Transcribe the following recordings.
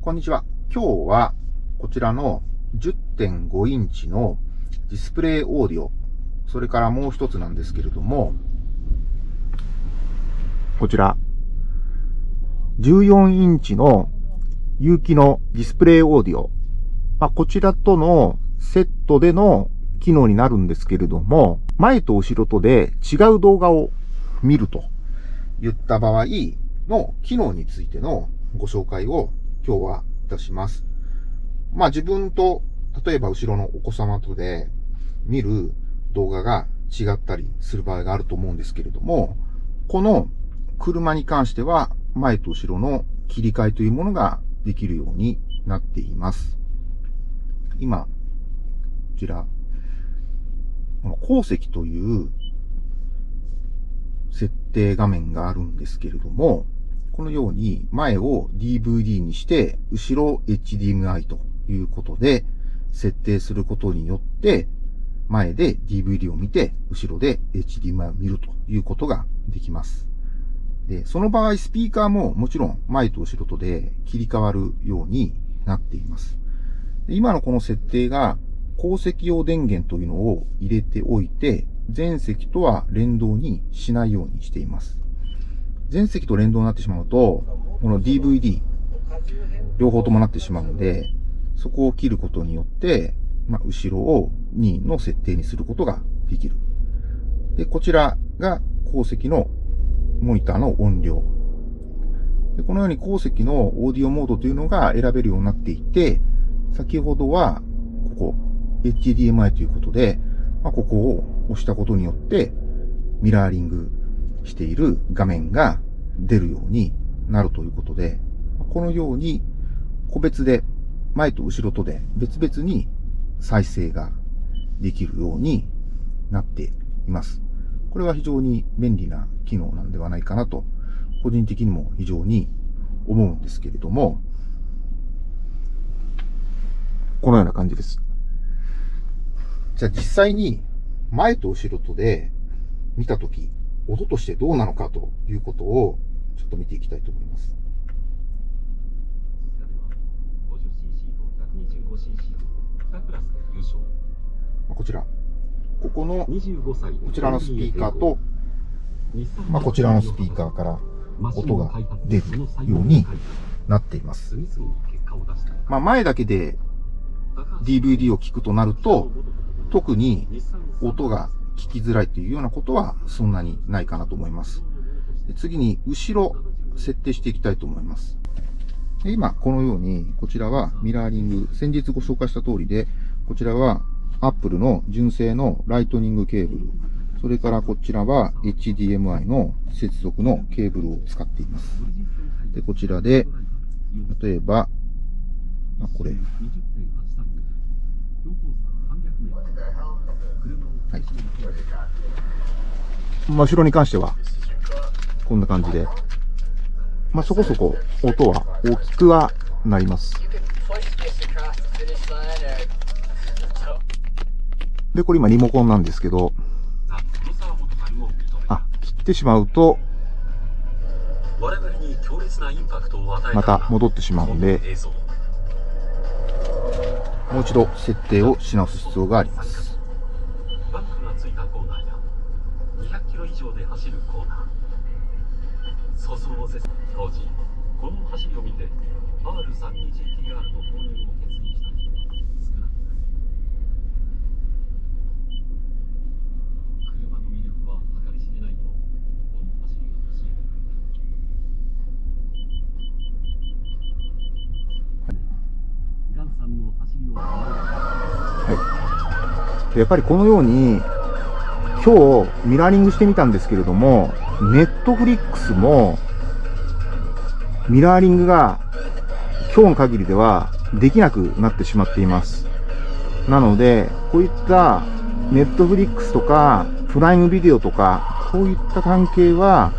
こんにちは。今日はこちらの10.5インチのディスプレイオーディオ、それからもう一つなんですけれども、こちら、14インチの有機のディスプレイオーディオ。まあ、こちらとのセットでの機能になるんですけれども、前と後ろとで違う動画を見ると言った場合の機能についてのご紹介を今日はいたします。まあ自分と、例えば後ろのお子様とで見る動画が違ったりする場合があると思うんですけれども、この車に関しては前と後ろの切り替えというものができるようになっています。今、こちら、この鉱石という設定画面があるんですけれども、このように前を DVD にして後ろ HDMI ということで設定することによって前で DVD を見て後ろで HDMI を見るということができます。で、その場合スピーカーももちろん前と後ろとで切り替わるようになっています。で今のこの設定が鉱石用電源というのを入れておいて全席とは連動にしないようにしています。全席と連動になってしまうと、この DVD、両方ともなってしまうので、そこを切ることによって、まあ、後ろを2の設定にすることができる。で、こちらが鉱石のモニターの音量。でこのように鉱石のオーディオモードというのが選べるようになっていて、先ほどは、ここ、HDMI ということで、まあ、ここを押したことによって、ミラーリングしている画面が出るようになるということで、このように個別で前と後ろとで別々に再生ができるようになっています。これは非常に便利な機能なんではないかなと、個人的にも非常に思うんですけれども、このような感じです。じゃあ実際に前と後ろとで見たとき、音としてどうなのかということをちょっと見ていきたいと思います。こちら、ここの、こちらのスピーカーと、まあ、こちらのスピーカーから音が出るようになっています。まあ、前だけで DVD を聞くとなると、特に音が聞きづらいっていうようなことはそんなにないかなと思います。次に、後ろ、設定していきたいと思います。で今、このように、こちらはミラーリング、先日ご紹介した通りで、こちらは Apple の純正のライトニングケーブル、それからこちらは HDMI の接続のケーブルを使っています。で、こちらで、例えば、これ、はい。まあ、後ろに関しては、こんな感じで、まあ、そこそこ音は大きくはなります。で、これ今リモコンなんですけど、あ、切ってしまうと、また戻ってしまうんで、もう一度設定をし直す必要があります。上で走るコーナー。を絶当時この走りを見て R32GTR の購入を決意した人は少なくない車の魅力は計り知れないとこの走りが欲しい。ガンさんの走りをはい。やっぱりこのように今日ミラーリングしてみたんですけれども、ネットフリックスもミラーリングが今日の限りではできなくなってしまっています。なので、こういったネットフリックスとかプライムビデオとか、こういった関係は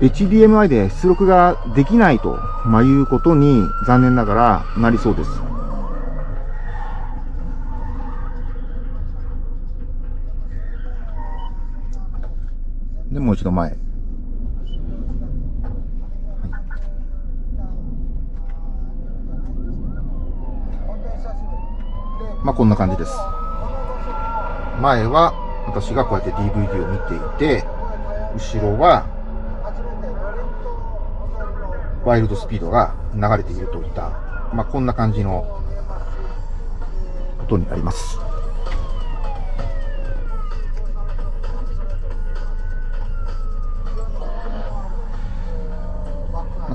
HDMI で出力ができないと、まあ、いうことに残念ながらなりそうです。で、もう一度前。はい、まあ、こんな感じです。前は、私がこうやって DVD を見ていて、後ろは、ワイルドスピードが流れているといった、まあ、こんな感じのことになります。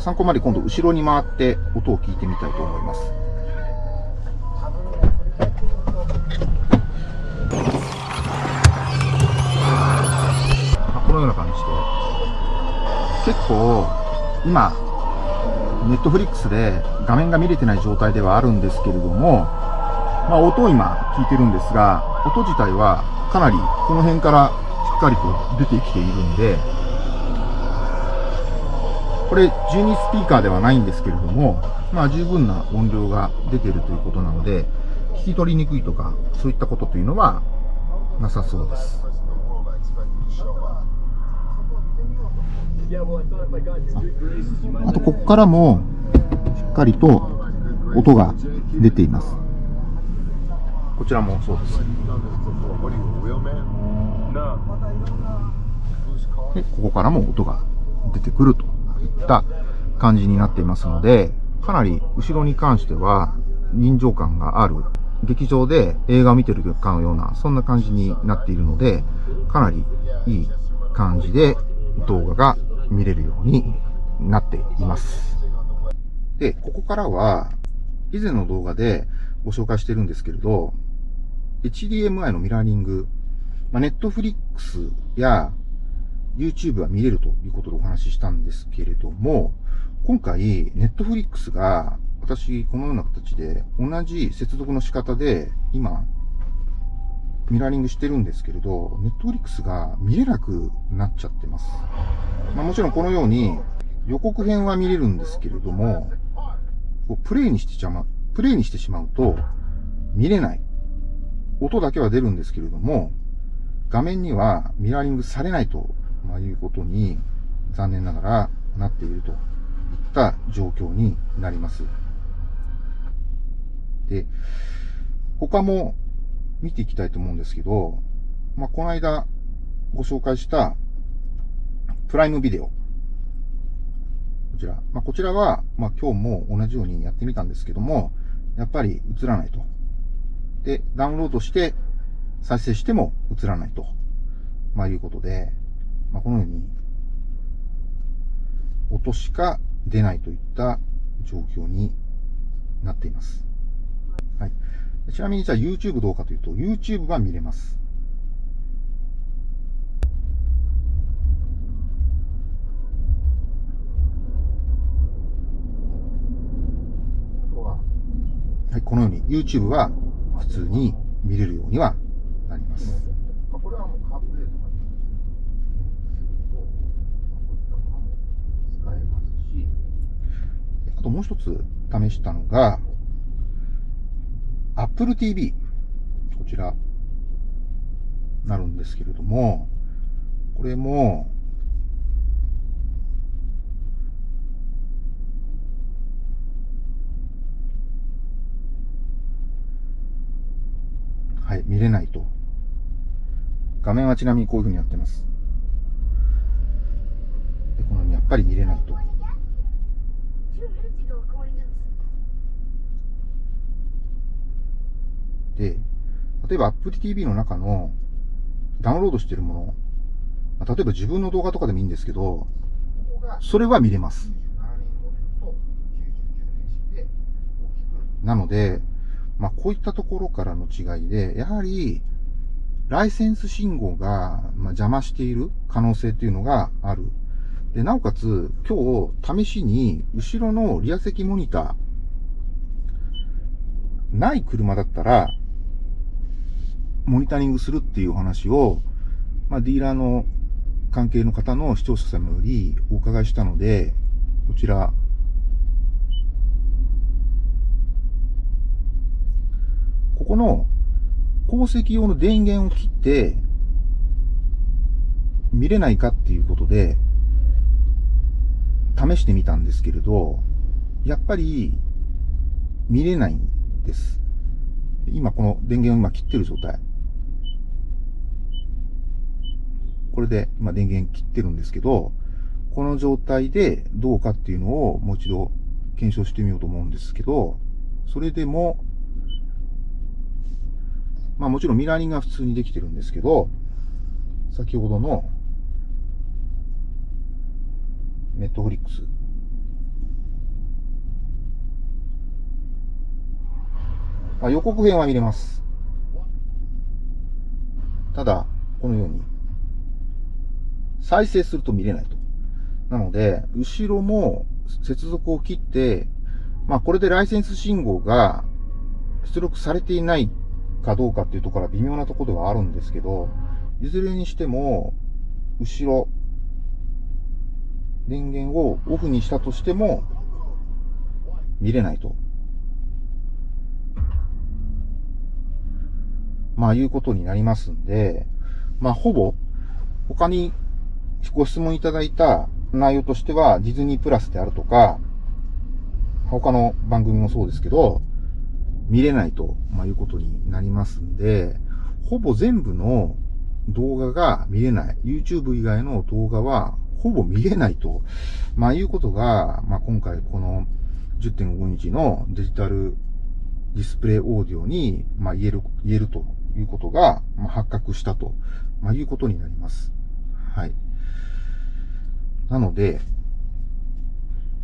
参考まで今度後ろに回って音を聞いてみたいと思います。このような感じで、結構今、ネットフリックスで画面が見れてない状態ではあるんですけれども、まあ音を今聞いてるんですが、音自体はかなりこの辺からしっかりと出てきているんで、これ12スピーカーではないんですけれども、まあ十分な音量が出てるということなので、聞き取りにくいとか、そういったことというのはなさそうです。あと、ここからもしっかりと音が出ています。こちらもそうです。で、ここからも音が出てくるとった感じになっていますので、かなり後ろに関しては臨場感がある。劇場で映画を見てるかのような、そんな感じになっているので、かなりいい感じで動画が見れるようになっています。で、ここからは、以前の動画でご紹介してるんですけれど、HDMI のミラーリング、まあ、Netflix や YouTube は見れるということでお話ししたんですけれども、今回、Netflix が私、このような形で同じ接続の仕方で今、ミラーリングしてるんですけれど、Netflix が見れなくなっちゃってます。まあ、もちろんこのように予告編は見れるんですけれども、プレイにしてしまう、プレイにしてしまうと見れない。音だけは出るんですけれども、画面にはミラーリングされないとまあ、いうことに残念ながらなっているといった状況になります。で、他も見ていきたいと思うんですけど、まあ、この間ご紹介したプライムビデオ。こちら。まあ、こちらは、まあ、今日も同じようにやってみたんですけども、やっぱり映らないと。で、ダウンロードして再生しても映らないと。まあ、いうことで、まあ、このように、音しか出ないといった状況になっています。はい。ちなみにじゃあ YouTube どうかというと、YouTube は見れます。はい、このように YouTube は普通に見れるようにはなります。これはもうカープレートともう一つ試したのが、Apple TV。こちら、なるんですけれども、これも、はい、見れないと。画面はちなみにこういう風になってます。で、このようにやっぱり見れないと。で、例えば Apple TV の中のダウンロードしてるもの、まあ、例えば自分の動画とかでもいいんですけど、それは見れます。なので、まあ、こういったところからの違いで、やはり、ライセンス信号が、ま邪魔している可能性っていうのがある。で、なおかつ、今日、試しに、後ろのリア席モニター、ない車だったら、モニタリングするっていうお話を、まあ、ディーラーの関係の方の視聴者様よりお伺いしたので、こちら、ここの鉱石用の電源を切って、見れないかっていうことで、試してみたんですけれど、やっぱり見れないんです。今この電源を今切ってる状態。これで今電源切ってるんですけど、この状態でどうかっていうのをもう一度検証してみようと思うんですけど、それでも、まあもちろんミラーリングは普通にできてるんですけど、先ほどのネットフリックス。あ予告編は見れます。ただ、このように、再生すると見れないと。なので、後ろも接続を切って、まあこれでライセンス信号が出力されていないかどうかっていうところは微妙なところではあるんですけど、いずれにしても、後ろ、電源をオフにしたとしても、見れないと。まあ、いうことになりますんで、まあ、ほぼ、他にご質問いただいた内容としては、ディズニープラスであるとか、他の番組もそうですけど、見れないと、まあ、いうことになりますんで、ほぼ全部の動画が見れない。YouTube 以外の動画はほぼ見れないと、まあ、いうことが、まあ、今回この10.5日のデジタルディスプレイオーディオに、まあ、言える、言えるということが、まあ、発覚したと、まあ、いうことになります。はい。なので、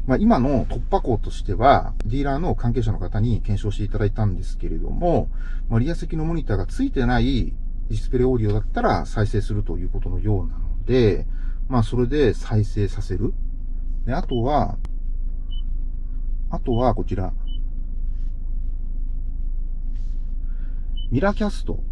まあ、今の突破口としては、ディーラーの関係者の方に検証していただいたんですけれども、まあ、リア席のモニターが付いてないディスプレイオーディオだったら再生するということのようなので、まあそれで再生させる。で、あとは、あとはこちら。ミラキャスト。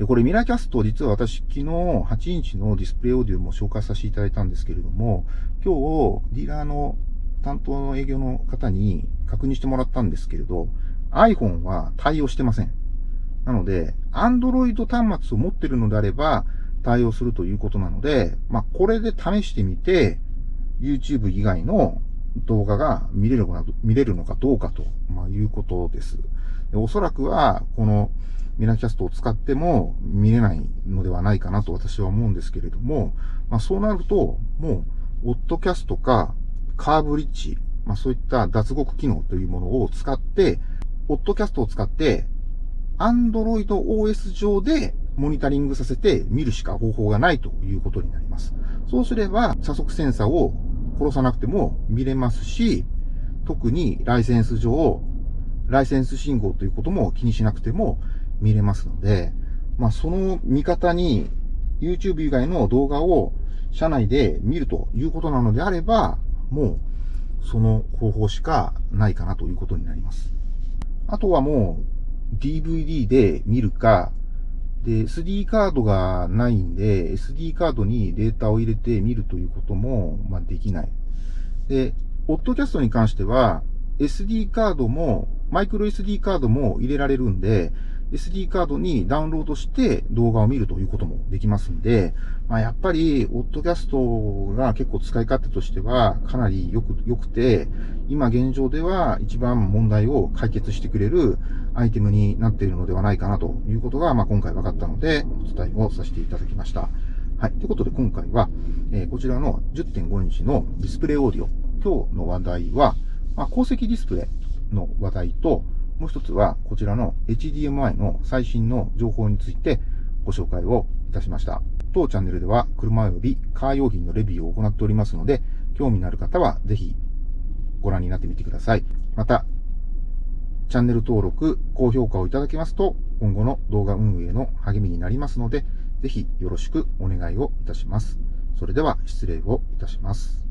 で、これミラーキャスト、実は私昨日8インチのディスプレイオーディオも紹介させていただいたんですけれども、今日ディーラーの担当の営業の方に確認してもらったんですけれど、iPhone は対応してません。なので、Android 端末を持ってるのであれば、対応するということなので、まあ、これで試してみて、YouTube 以外の動画が見れるのか見れるのかどうかと、まあ、いうことです。でおそらくは、このミラキャストを使っても見れないのではないかなと私は思うんですけれども、まあ、そうなると、もう、オットキャストか、カーブリッジ、まあ、そういった脱獄機能というものを使って、オットキャストを使って、Android OS 上でモニタリングさせて見るしか方法がないということになります。そうすれば、加速センサーを殺さなくても見れますし、特にライセンス上、ライセンス信号ということも気にしなくても見れますので、まあ、その見方に YouTube 以外の動画を社内で見るということなのであれば、もうその方法しかないかなということになります。あとはもう DVD で見るか、で、SD カードがないんで、SD カードにデータを入れて見るということも、まあ、できない。で、オッドキャストに関しては、SD カードも、マイクロ SD カードも入れられるんで、SD カードにダウンロードして動画を見るということもできますんで、まあ、やっぱり、オッドキャストが結構使い勝手としてはかなり良く、良くて、今現状では一番問題を解決してくれるアイテムになっているのではないかなということが、まあ、今回分かったので、お伝えをさせていただきました。はい。ということで今回は、えー、こちらの10.5インチのディスプレイオーディオ。今日の話題は、まあ、鉱石ディスプレイの話題と、もう一つはこちらの HDMI の最新の情報についてご紹介をいたしました。当チャンネルでは車及びカー用品のレビューを行っておりますので、興味のある方はぜひご覧になってみてください。また、チャンネル登録、高評価をいただけますと、今後の動画運営の励みになりますので、ぜひよろしくお願いをいたします。それでは失礼をいたします。